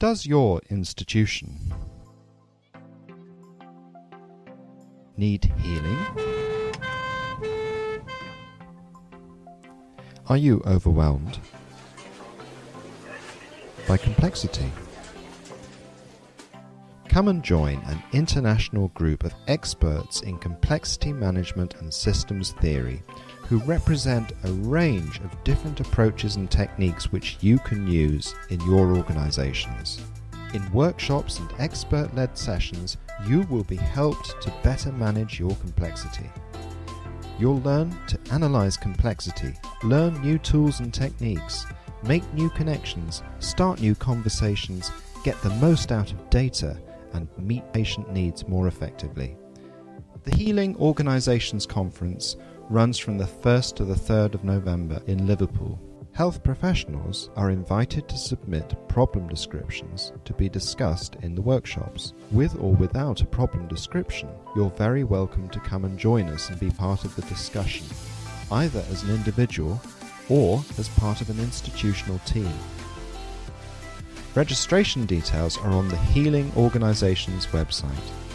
Does your institution need healing? Are you overwhelmed by complexity? Come and join an international group of experts in complexity management and systems theory who represent a range of different approaches and techniques which you can use in your organizations. In workshops and expert led sessions, you will be helped to better manage your complexity. You'll learn to analyze complexity, learn new tools and techniques, make new connections, start new conversations, get the most out of data, and meet patient needs more effectively. The Healing Organisations Conference runs from the 1st to the 3rd of November in Liverpool. Health professionals are invited to submit problem descriptions to be discussed in the workshops. With or without a problem description, you're very welcome to come and join us and be part of the discussion, either as an individual or as part of an institutional team. Registration details are on the Healing Organisations website.